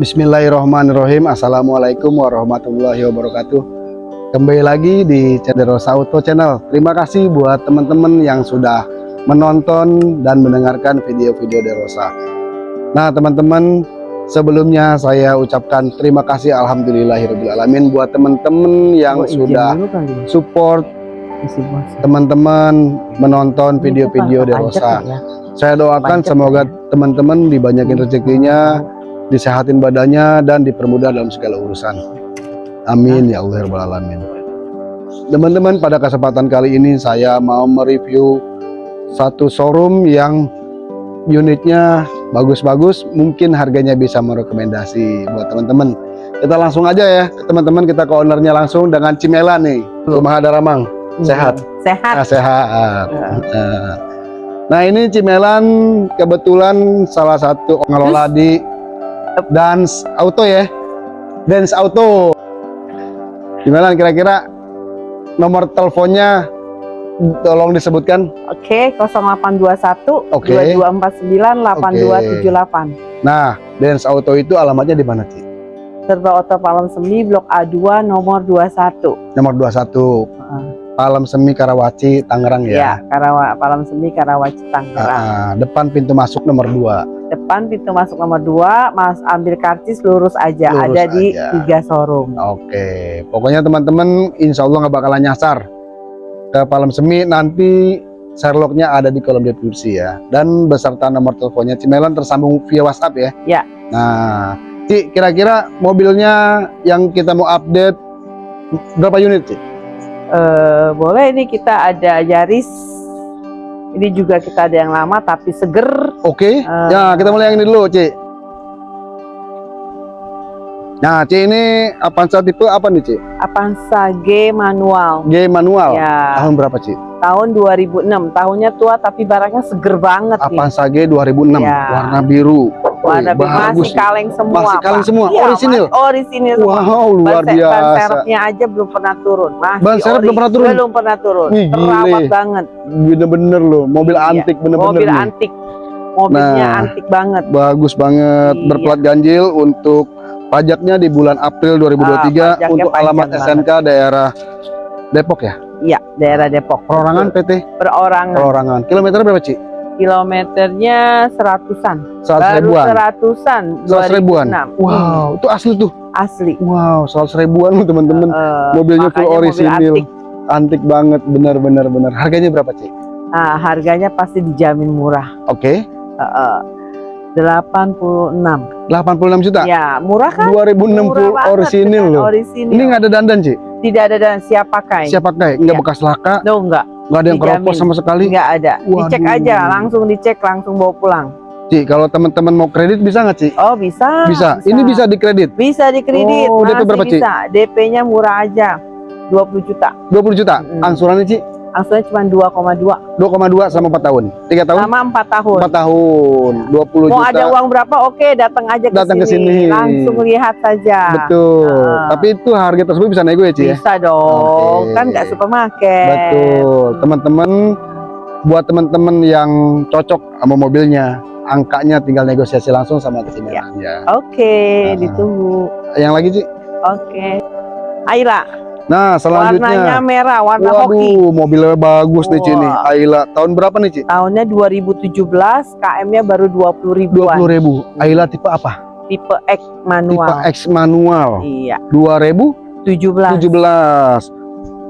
Bismillahirrahmanirrahim. Assalamualaikum warahmatullahi wabarakatuh. Kembali lagi di Cederosa Auto Channel. Terima kasih buat teman-teman yang sudah menonton dan mendengarkan video-video Derosa Nah teman-teman sebelumnya saya ucapkan terima kasih Alhamdulillahirrahmanirrahim Buat teman-teman yang Oh, sudah ya, support teman-teman menonton video-video Derosa ya. Saya doakan semoga ya. teman-teman dibanyakin rezekinya disehatin badannya dan dipermudah dalam segala urusan. Amin ya Allah ya Rabbal alamin. Teman-teman, pada kesempatan kali ini saya mau mereview satu showroom yang unitnya bagus-bagus, mungkin harganya bisa merekomendasi buat teman-teman. Kita langsung aja ya, teman-teman kita ke ownernya langsung dengan Cimela nih, Rumah Daramang. Sehat. Sehat. Ah, sehat. Ya. Nah, Nah ini Cimelan kebetulan salah satu pengelola di Dance Auto ya Dance Auto Cimelan kira-kira nomor teleponnya tolong disebutkan Oke, 0821 Oke. 2249 8278. Nah Dance Auto itu alamatnya di mana Ci? Serba Oto Palem Semi Blok A2 nomor 21. Nomor 21 Heeh. Palem Semi Karawaci Tangerang Ya, ya, Karawa Palem Semi Karawaci Tangerang. Ah, depan pintu masuk nomor 2 Depan pintu masuk nomor 2, Mas ambil karcis lurus aja. Lurus Ada di aja. tiga showroom. Oke, pokoknya teman-teman insya Allah nggak bakalan nyasar ke Palem Semi nanti Sherlocknya ada di kolom deskripsi ya dan beserta nomor teleponnya Cimelan tersambung via WhatsApp ya. Ya. Nah, Ci, kira-kira mobilnya yang kita mau update berapa unit Ci? Eh, boleh ini kita ada Yaris. Ini juga kita ada yang lama tapi seger. Oke, Eh. ya kita mulai yang ini dulu Ci. Nah, Ci ini Avanza tipe apa nih Ci? Avanza G manual. G manual. Ya, Tahun berapa Ci? tahun 2006. Tahunnya tua tapi barangnya seger banget nih. Avanza G 2006, Ya. warna biru. Warna masih kaleng semua. Masih kaleng semua, Iya, orisinil? Orisinil semua. Wow, luar Ban se- Ban biasa. serepnya aja belum pernah turun. Masih Ban serep belum pernah turun? Belum pernah turun. Gile. Terawat banget. Bener-bener loh, mobil Iya, antik bener-bener Mobil nih. antik. Mobilnya Nah. antik banget. Bagus banget, Iya. berplat ganjil untuk pajaknya di bulan April 2023 Ah, untuk alamat SNK daerah Depok ya. Iya, daerah Depok. Perorangan PT Perorangan. Perorangan. Kilometer berapa, Ci? Kilometernya seratusan. 100 Baru ribuan. seratusan. 100 ribuan. 2006. Wow, itu asli tuh. Asli. Wow, 100 ribuan loh teman-teman. Eh, Mobilnya full mobil orisinil. antik. Antik banget, bener-bener bener. Harganya berapa, Ci? Nah, harganya pasti dijamin murah. Oke, Eh, eh, 86. 86 juta. Ya, murah kan? 2060 Murah orisinil loh. Orisinil. Ini nggak ada dandan, Ci? Tidak ada dan siap pakai. Siap pakai, nggak Iya. bekas laka, No, enggak. Nggak ada yang keropos sama sekali. Enggak ada. Dicek Waduh. aja, langsung dicek, langsung bawa pulang. Ci, kalau teman-teman mau kredit bisa nggak, Ci? Oh, bisa. bisa. Ini bisa dikredit. Bisa dikredit. Oh, DP berapa, Ci? bisa. DP-nya murah aja. 20 juta. 20 juta. Mm-mm. Angsurannya, Ci? Angsurannya cuma 2,2 2,2 sama 4 tahun. 3 tahun? sama 4 tahun. 4 tahun. 20 Mau juta. ada uang berapa? Oke, datang aja ke Datang ke sini. sini. Langsung lihat saja. Betul. Ah. Tapi itu harga tersebut bisa nego ya, Ci ya? Bisa dong. Oke. Kan nggak supermarket. Betul. Teman-teman buat teman-teman yang cocok sama mobilnya, angkanya tinggal negosiasi langsung sama Ci Ya. Ya. Oke, Ah. ditunggu. Yang lagi, Ci? Oke. Ayla, Nah, warnanya selanjutnya. merah, warna hoki. Waduh, mobilnya bagus nih, Ci nih. Wah. Ayla, tahun berapa nih, Ci? Tahunnya 2017, KM-nya baru 20 ribuan. 20 ribu. Ayla tipe apa? Tipe X Tipe manual. X manual. Iya, 2017. 17.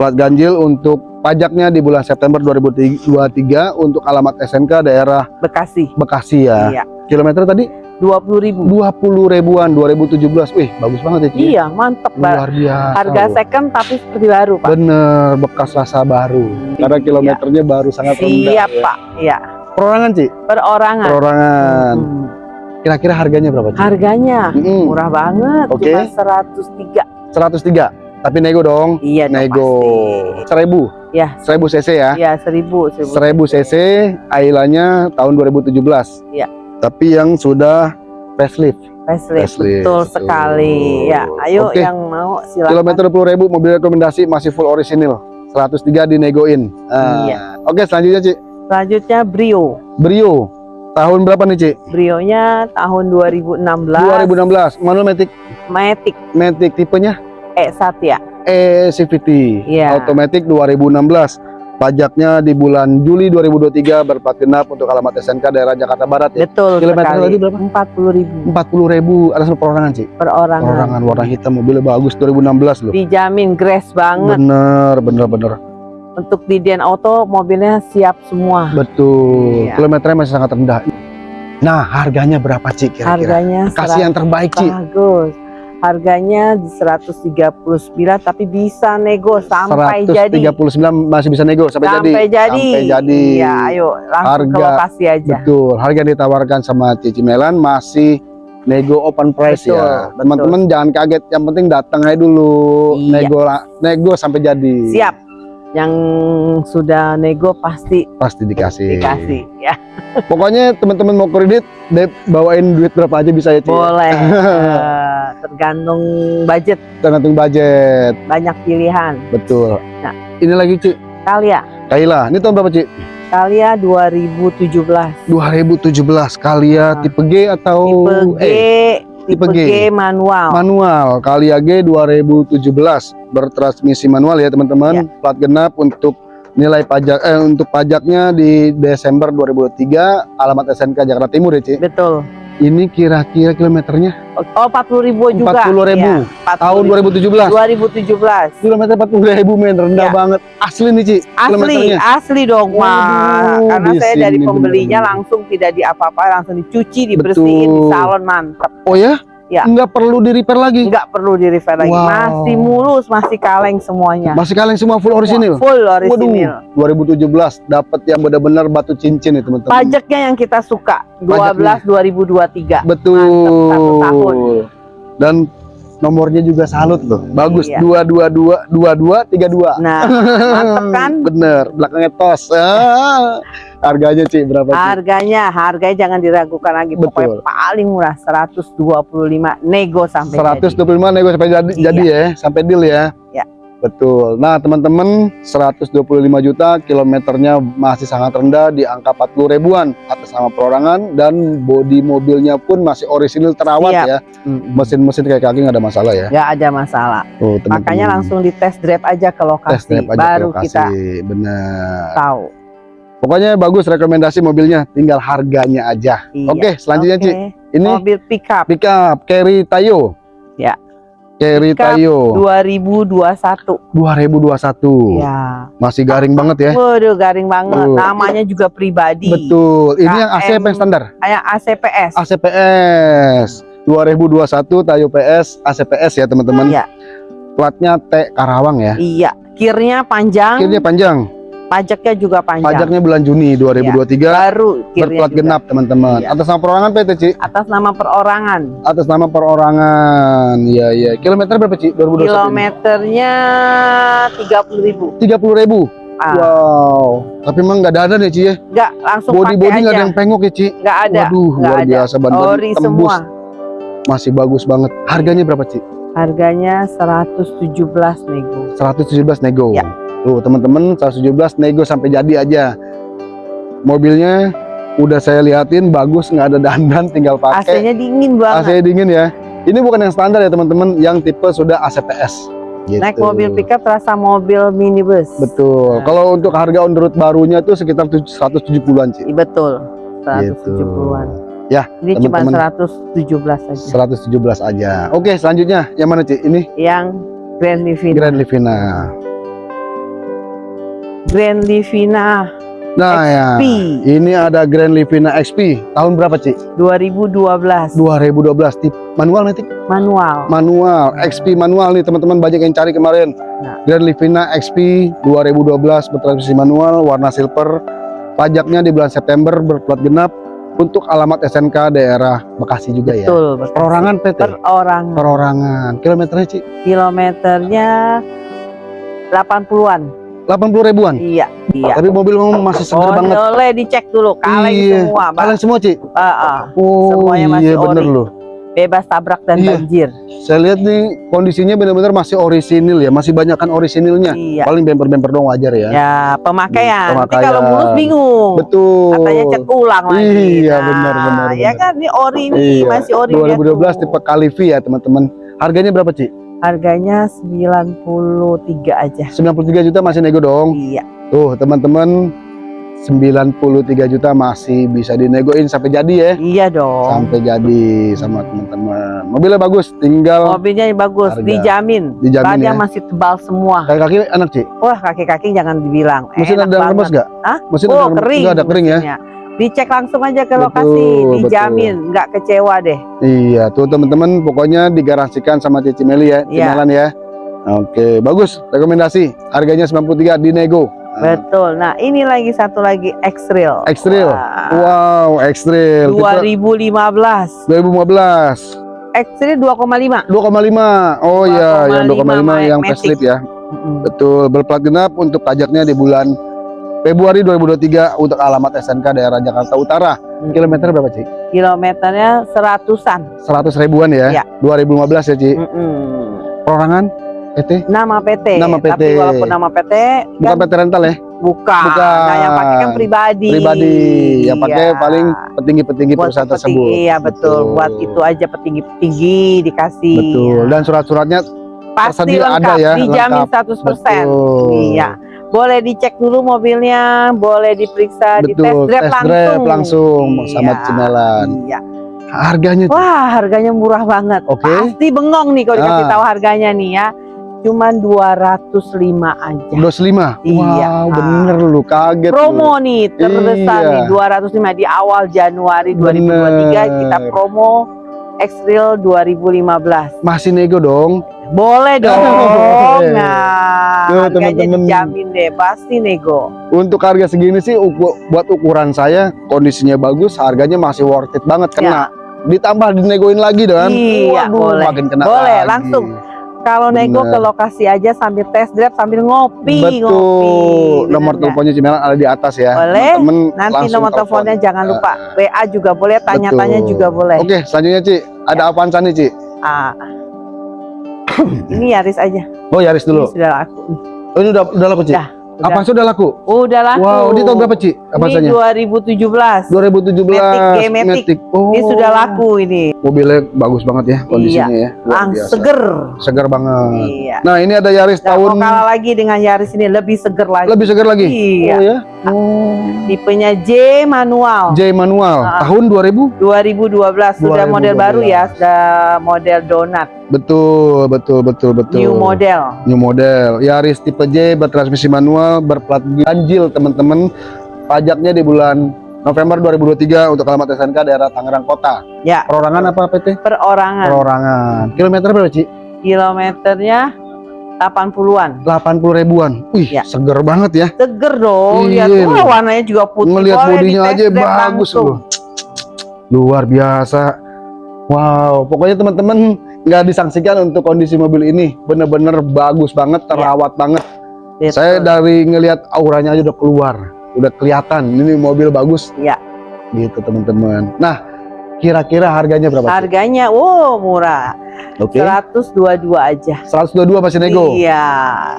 Plat ganjil untuk pajaknya di bulan September 2023 untuk alamat SNK daerah Bekasi. Bekasi ya. Iya, Kilometer tadi 20 ribu. 20 ribuan 2017. Wih, bagus banget ya, Ci. Iya, mantep. Luar biasa. Harga loh. second tapi seperti baru, Pak. Bener, bekas rasa baru. Karena kilometernya baru sangat rendah. Siap, ya. Pak. Iya, Perorangan, Ci? perorangan. Perorangan. Hmm. Kira-kira harganya berapa, Ci? Harganya Mm-mm. murah banget, Oke. cuma 103. 103. Tapi nego dong. Iya, Nego. 1000. Ya, 1000 cc ya. Iya, 1000, 1000. 1000 cc Ailanya tahun 2017. Iya. Tapi yang sudah facelift. Facelift, Facelift, betul sekali. Ya, ayo Oke. yang mau silakan. Kilometer 20.000 mobil rekomendasi masih full orisinil. 103 dinegoin. Ah, Iya. Oke, selanjutnya Ci. Selanjutnya Brio. Brio. Tahun berapa nih, Ci? Brionya tahun 2016. 2016. Manual Matic Matic Matic tipenya E Satya. E CVT. Iya. Automatic 2016. Pajaknya di bulan Juli 2023 berplat genap untuk alamat SNK daerah Jakarta Barat ya. Betul Kilometer sekali. tadi berapa? 40 ribu 40 ribu ada sama perorangan sih. per orang. Perorangan warna hitam mobilnya bagus 2016 loh. Dijamin grass banget. Bener, bener, bener. Untuk di Dian Auto mobilnya siap semua. Betul. Iya. Kilometernya masih sangat rendah. Nah, harganya berapa Ci kira-kira? Harganya Kasih yang terbaik Ci. bagus. Harganya di 139 tapi bisa nego sampai jadi. 139 masih bisa nego sampai, jadi. Sampai jadi. Sampai jadi. Iya, ayo langsung ke Harga- lokasi aja. Betul. Harga yang ditawarkan sama Cici Melan masih nego open price Betul, ya. betul. Teman-teman jangan kaget, yang penting datang aja dulu. Iya. Nego nego sampai jadi. Siap. Yang sudah nego pasti Pasti dikasih. dikasih ya. Pokoknya teman-teman mau kredit, bawain duit berapa aja bisa ya, Ci. Boleh. Eh, tergantung budget, Tergantung budget. banyak pilihan. Betul. Nah. Ini lagi, Ci. Kalia, Kaila, ini tahun berapa, Ci? Kalia 2017. 2017. Kalia Nah. tipe G atau Tipe G, E? Tipe, G. G manual. manual Kalia G 2017 bertransmisi manual ya teman-teman Ya. plat genap untuk nilai pajak eh untuk pajaknya di Desember 2023 alamat SNK Jakarta Timur ya Ci Betul. Ini kira-kira kilometernya Oh, 40 ribu juga. 40.000. Iya, 40 tahun 2017 2017. kilometer 40 ribu men rendah Ya. banget asli nih Ci Asli, asli dong, Mas. Waduh, Karena saya dari pembelinya bener-bener. langsung tidak di apa-apa, langsung dicuci, dibersihin, Betul. di salon mantap. oh ya Ya. nggak perlu di repair lagi Nggak perlu di repair lagi. Wow. Masih mulus, masih kaleng semuanya. masih kaleng semua full orisinil Full orisinil. Waduh 2017 dapat yang benar-benar batu cincin ya teman-teman Pajaknya yang kita suka 12 2023. Betul. satu tahun. Dan nomornya juga salut loh. Bagus. Iya. Dua dua dua dua dua tiga dua. Nah, mantep kan? Bener. Belakangnya tos. Ah. Harganya sih berapa? Ci? Harganya, harganya jangan diragukan lagi. Betul. Pokoknya paling murah 125 nego sampai jadi. 125 nego sampai jadi, Iya. jadi ya, sampai deal ya. Betul. Nah, teman-teman, 125 juta kilometernya masih sangat rendah di angka 40 ribuan atas nama perorangan dan bodi mobilnya pun masih orisinil terawat Siap. ya. Mesin-mesin kayak kaki nggak ada masalah ya. Nggak ada masalah. Tuh, teman-teman. Makanya langsung di test drive aja ke lokasi, tes drive aja ke baru lokasi. kita Benar. tahu. Pokoknya bagus rekomendasi mobilnya, tinggal harganya aja. Iya. Oke, selanjutnya Oke. Ci. Ini Mobil pickup pickup Carry Tayo. Ya. Pickup Tayo 2021. 2021. Ya. Masih garing banget ya. Waduh, garing banget. Tuh. Namanya juga pribadi. Betul. Ini yang AC KM. yang standar? Kayak ACPS. ACPS. 2021 Tayo PS ACPS ya teman-teman. Iya. Platnya T Karawang ya. Iya. Kirnya panjang, Akhirnya panjang. Pajaknya juga panjang. Pajaknya bulan Juni 2023 Baru kirnya berplat genap teman-teman. Iya. Atas nama perorangan PT Ci. Atas nama perorangan. Atas nama perorangan. Iya iya. Kilometer berapa Ci? 2021 ini? Kilometernya 30.000. 30 ribu. Ah, Wow. Tapi emang nggak ada ya Ci ya? Enggak, langsung Body body nggak ada yang pengok ya Ci? Nggak ada. Waduh nggak luar ada. biasa ban ban Ori tembus. semua. Masih bagus banget. Harganya berapa Ci? Harganya 117 nego. 117 nego. Ya. Tuh teman-teman 117 nego sampai jadi aja. Mobilnya udah saya liatin bagus nggak ada dandan tinggal pakai. AC-nya dingin banget. AC dingin ya. Ini bukan yang standar ya teman-teman, yang tipe sudah ACPS. Gitu. Naik mobil pickup terasa mobil minibus. Betul. Nah. Kalau untuk harga on the road barunya tuh sekitar 770-an sih. Iya, Betul. 170-an. Ya, Ini cuma teman-teman. 117 saja. 117 aja. Oke, selanjutnya yang mana Ci? Ini Yang Grand Livina. Grand Livina. Grand Livina Nah ya, XP ini ada Grand Livina XP. Tahun berapa Ci? 2012 2012. Tip manual nanti? manual. Manual, XP manual nih teman-teman banyak yang cari kemarin. Nah. Grand Livina XP 2012 bertransmisi manual, warna silver. Pajaknya di bulan September berplat genap untuk alamat SNK daerah Bekasi juga ya. Betul, betul. Perorangan PT. Perorangan. Perorangan. Kilometernya Ci? Kilometernya 80-an. 80 ribuan. Iya, iya. Tapi mobil memang masih segar Oh, banget. boleh dicek dulu kaleng Iya. semua, Pak. Kalian semua Ci? Ah, ah. Oh Semuanya masih iya bener ori. loh. bebas tabrak dan Iya. banjir. Saya lihat nih kondisinya benar-benar masih orisinil ya, masih banyak kan orisinilnya. Iya. Paling bemper-bemper doang wajar ya. Ya, pemakaian. Nanti Pemakaian. kalau mulus bingung. Betul. Katanya cek ulang lagi. Iya, Nah, benar, benar, Ya kan ini ori nih, Iya. masih ori 2012 tipe Kalivi ya teman-teman. Harganya berapa Ci? Harganya 93 aja. 93 juta masih nego dong. Iya. Tuh teman-teman 93 juta masih bisa dinegoin sampai jadi ya. Iya dong. Sampai jadi sama teman-teman. Mobilnya bagus, tinggal Mobilnya yang bagus, Harga. dijamin. dijamin ya. masih tebal semua. Kaki-kaki enak Ci. Wah, kaki-kaki jangan dibilang. Mesin Enak ada yang lemes banget. gak? Hah? Mesin oh, ada kering. nggak ada kering ya? Dicek langsung aja ke lokasi, betul. dijamin, nggak kecewa deh. Iya, tuh teman-teman pokoknya digaransikan sama Cici Meli ya, Iya. Cimelan ya. Oke, bagus. Rekomendasi. Harganya 93 dinego. Nah, Betul. Nah, ini lagi satu lagi. X-Trail. Wah. Wow, X-Trail. Tipe 2015. 2015. X-Trail 2,5. 2,5. Oh iya, yang 2,5 yang facelift ya. Betul, berplat genap untuk pajaknya di bulan Februari 2023 untuk alamat SNK daerah Jakarta Utara. Kilometer berapa, Ci? Kilometernya seratusan. 100 ribuan ya. Iya. 2015 ya, Ci. Mm-mm. Perorangan PT Nama PT. Nama PT. Tapi walaupun nama PT bukan kan PT rental ya? bukan. bukan. Nah, yang pakai kan pribadi. Pribadi. Yang pakai Iya. paling petinggi-petinggi perusahaan petinggi, tersebut. Iya betul. Buat itu aja petinggi-petinggi dikasih. Betul. Dan surat-suratnya Pasti lengkap, ada ya, dijamin lengkap. 100%. betul. Iya. Boleh dicek dulu mobilnya, boleh diperiksa, di tes Betul, drive tes langsung. drive langsung sama Iya. Iya. Harganya Wah, harganya murah banget. Oke. Pasti bengong nih kalau dikasih Ah. tahu harganya nih ya. Cuman 205 aja. 25. Iya. Wow, bener lu kaget. lu. Promo nih terbesar Iya. nih 205 di awal Januari 2023 Bener. kita promo X-Trail 2015. Masih nego dong. Boleh dong. Oke. Nah, Tuh, harganya teman-teman. dijamin deh, pasti nego. Untuk harga segini sih uku- buat ukuran saya kondisinya bagus, harganya masih worth it banget kena. Ditambah dinegoin lagi dan Iya, boleh. makin kena Boleh, lagi. langsung. Kalau nego ke lokasi aja sambil test drive sambil ngopi, Betul. ngopi. Nomor Bener teleponnya Cimelan ada di atas ya. Boleh. Temen Nanti nomor telepon. teleponnya jangan lupa. Ah. WA juga boleh, tanya-tanya juga boleh. Oke, selanjutnya Ci, ada Avanza nih Ci. Ah. ini Yaris aja. Oh Yaris Ini dulu. sudah laku. Oh ini udah udah laku Ci. Dah, Udah, Avanza udah laku. udah laku. Wow, di tahun berapa Ci? Ini Avanzanya? 2017. 2017. Matic. Matic. Oh. Ini sudah laku ini. Mobilnya bagus banget ya kondisinya ya. Luar Lang biasa. seger. Seger banget. Iya. Nah, ini ada Yaris Nggak tahun mau kalah lagi dengan Yaris ini lebih seger lagi. lebih seger lagi. Iya. Oh ya. Oh. Tipenya J manual. J manual Ah. tahun 2000. 2012 sudah model 2012. baru ya, sudah model donat, Betul, betul, betul, betul. new model. New model. Yaris tipe J bertransmisi manual berplat ganjil teman-teman. Pajaknya di bulan November 2023 untuk alamat SNK daerah Tangerang Kota. Ya, Perorangan apa PT? perorangan. Perorangan. Kilometer berapa, Ci? Kilometernya 80-an. 80 ribuan. Wih, Ya. seger banget ya. Seger dong, Iya. lihat Wah, warnanya juga putih. Ngelihat Boleh bodinya di aja bagus loh. Luar biasa. Wow, pokoknya teman-teman nggak disangsikan untuk kondisi mobil ini. Bener-bener bagus banget, terawat banget. Betul. Saya dari ngelihat auranya aja udah keluar, udah kelihatan ini mobil bagus. Iya. Gitu teman-teman. Nah, kira-kira harganya berapa? sih? Harganya, wow murah. Oke. 122 aja. 122 masih nego. Iya.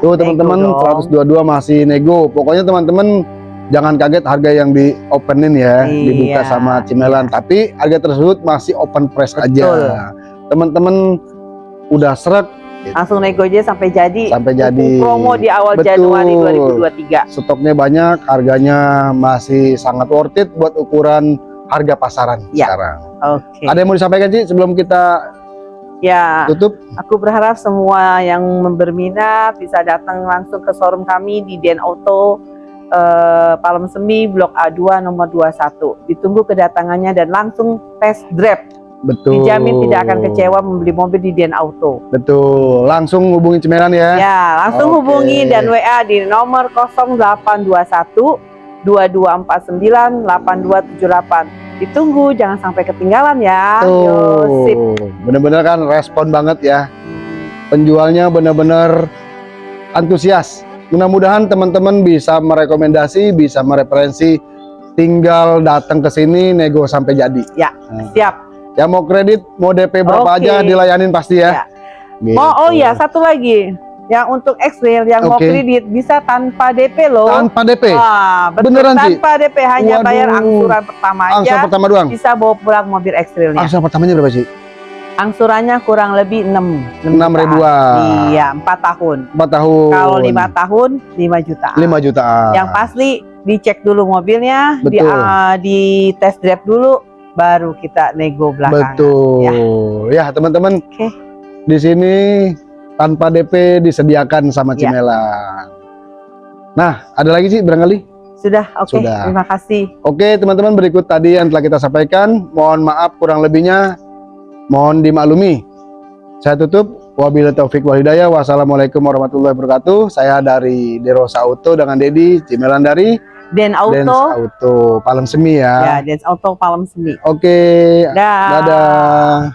Tuh teman-teman, nego dong. 122 masih nego. Pokoknya teman-teman jangan kaget harga yang di openin ya, Iya, dibuka sama Cimelan. Tapi harga tersebut masih open price Betul. aja. Teman-teman udah seret Langsung nego aja sampai jadi. sampai jadi. promo di awal Betul. Januari 2023. Stoknya banyak, harganya masih sangat worth it buat ukuran harga pasaran Ya. sekarang. Oke. Ada yang mau disampaikan sih sebelum kita Ya, tutup? aku berharap semua yang berminat bisa datang langsung ke showroom kami di Den Auto eh, Palem Semi Blok A2 nomor 21. Ditunggu kedatangannya dan langsung test drive. Betul. Dijamin tidak akan kecewa membeli mobil di Den Auto. Betul. Langsung hubungi Cimelan ya. Ya, langsung Oke. hubungi dan WA di nomor 0821 2249 8278. Ditunggu, jangan sampai ketinggalan ya. Tuh, bener-bener kan respon banget ya. Penjualnya bener-bener antusias. Mudah-mudahan teman-teman bisa merekomendasi, bisa mereferensi, tinggal datang ke sini nego sampai jadi. Ya, Nah, siap. Yang mau kredit, mau DP berapa Oke. aja dilayanin pasti ya. Ya. Mau oh Gitu. ya satu lagi. Yang untuk X-Rail yang mau Oke. kredit bisa tanpa DP loh. Tanpa DP. Wah, betul Beneran, tanpa DP hanya Waduh. bayar angsuran pertama aja. Angsuran pertama doang. Bisa bawa pulang mobil X-Railnya. Angsuran pertamanya berapa sih? Angsurannya kurang lebih 6 Enam ribuan. Iya, 4 tahun. 4 tahun. Kalau 5 tahun 5 jutaan. 5 jutaan. Yang pasti dicek dulu mobilnya, di, Betul. ah, di test drive dulu baru kita nego belakangan. Betul. Ya, teman-teman. Oke. Di sini tanpa DP disediakan sama Ya. Cimelan. Nah, ada lagi sih barangkali? Sudah, oke. Sudah. Terima kasih. Oke, teman-teman, berikut tadi yang telah kita sampaikan. Mohon maaf kurang lebihnya. Mohon dimaklumi. Saya tutup. Wabillahi taufik wal hidayah. Wassalamualaikum warahmatullahi wabarakatuh. Saya dari Derosa Auto dengan Dedi Cimelan dari Den Dance Auto. Auto Palem Semi Ya, ya. Dance Auto Palem Semi. Oke. Dah. Dadah.